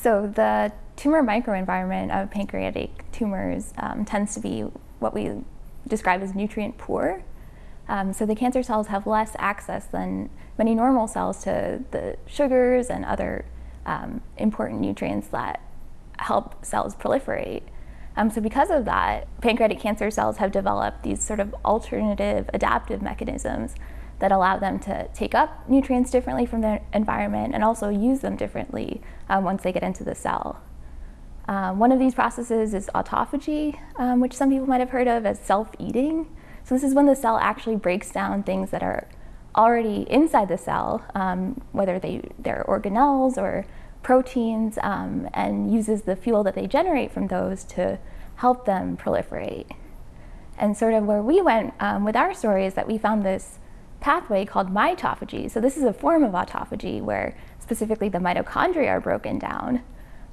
So the tumor microenvironment of pancreatic tumors um, tends to be what we describe as nutrient poor. Um, so the cancer cells have less access than many normal cells to the sugars and other um, important nutrients that help cells proliferate. Um, so because of that, pancreatic cancer cells have developed these sort of alternative adaptive mechanisms that allow them to take up nutrients differently from their environment and also use them differently um, once they get into the cell. Um, one of these processes is autophagy, um, which some people might have heard of as self-eating. So this is when the cell actually breaks down things that are already inside the cell, um, whether they, they're organelles or proteins, um, and uses the fuel that they generate from those to help them proliferate. And sort of where we went um, with our story is that we found this pathway called mitophagy. So this is a form of autophagy where specifically the mitochondria are broken down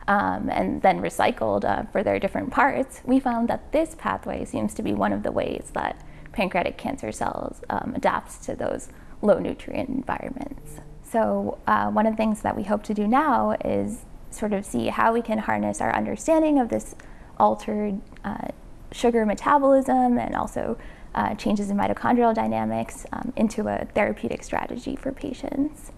um, and then recycled uh, for their different parts. We found that this pathway seems to be one of the ways that pancreatic cancer cells um, adapts to those low nutrient environments. So uh, one of the things that we hope to do now is sort of see how we can harness our understanding of this altered uh, sugar metabolism and also uh, changes in mitochondrial dynamics um, into a therapeutic strategy for patients.